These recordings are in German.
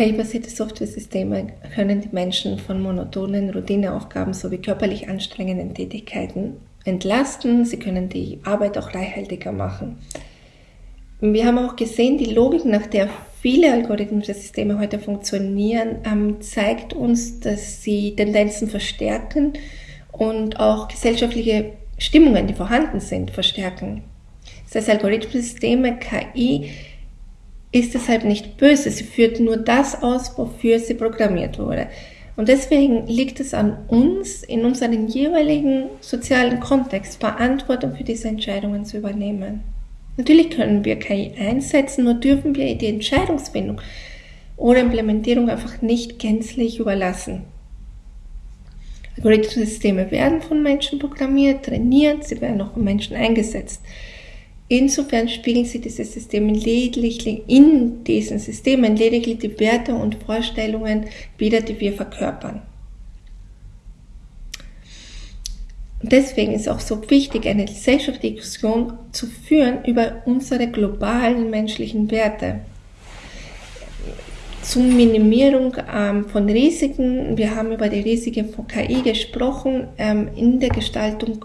KI-basierte Software-Systeme können die Menschen von monotonen Routineaufgaben sowie körperlich anstrengenden Tätigkeiten entlasten. Sie können die Arbeit auch reichhaltiger machen. Wir haben auch gesehen, die Logik, nach der viele algorithmische Systeme heute funktionieren, ähm, zeigt uns, dass sie Tendenzen verstärken und auch gesellschaftliche Stimmungen, die vorhanden sind, verstärken. Das heißt, algorithmische Systeme, KI, ist deshalb nicht böse. Sie führt nur das aus, wofür sie programmiert wurde. Und deswegen liegt es an uns, in unserem jeweiligen sozialen Kontext Verantwortung für diese Entscheidungen zu übernehmen. Natürlich können wir KI einsetzen, nur dürfen wir die Entscheidungsfindung oder Implementierung einfach nicht gänzlich überlassen. Algorithmische Systeme werden von Menschen programmiert, trainiert, sie werden auch von Menschen eingesetzt. Insofern spiegeln sie diese Systeme lediglich in diesen Systemen lediglich die Werte und Vorstellungen wider, die wir verkörpern. deswegen ist auch so wichtig, eine gesellschaftliche Diskussion zu führen über unsere globalen menschlichen Werte. Zur Minimierung ähm, von Risiken. Wir haben über die Risiken von KI gesprochen ähm, in der Gestaltung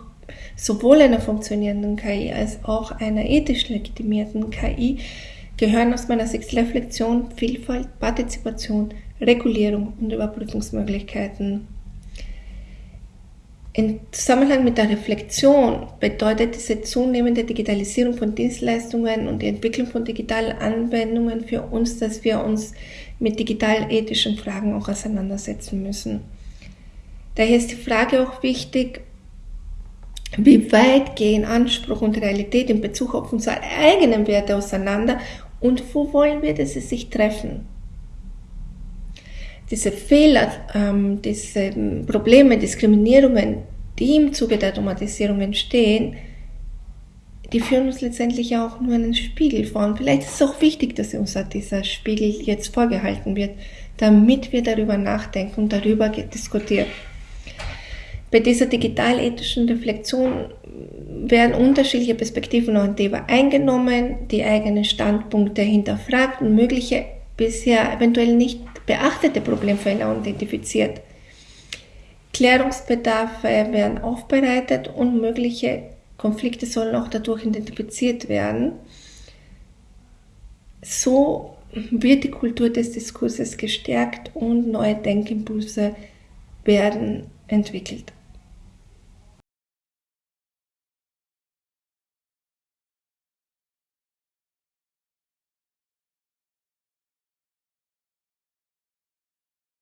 sowohl einer funktionierenden KI als auch einer ethisch legitimierten KI gehören aus meiner Sicht Reflexion, Vielfalt, Partizipation, Regulierung und Überprüfungsmöglichkeiten im Zusammenhang mit der Reflexion bedeutet diese zunehmende Digitalisierung von Dienstleistungen und die Entwicklung von digitalen Anwendungen für uns, dass wir uns mit digital-ethischen Fragen auch auseinandersetzen müssen. Daher ist die Frage auch wichtig, wie weit gehen Anspruch und Realität in Bezug auf unsere eigenen Werte auseinander und wo wollen wir, dass sie sich treffen? diese Fehler, ähm, diese Probleme, Diskriminierungen, die im Zuge der Automatisierung entstehen, die führen uns letztendlich auch nur einen Spiegel vor. Und vielleicht ist es auch wichtig, dass uns dieser Spiegel jetzt vorgehalten wird, damit wir darüber nachdenken und darüber diskutieren. Bei dieser digital-ethischen Reflexion werden unterschiedliche Perspektiven und Thema eingenommen, die eigenen Standpunkte hinterfragt und mögliche bisher eventuell nicht beachtete Problemfelder identifiziert. Klärungsbedarfe werden aufbereitet und mögliche Konflikte sollen auch dadurch identifiziert werden. So wird die Kultur des Diskurses gestärkt und neue Denkimpulse werden entwickelt.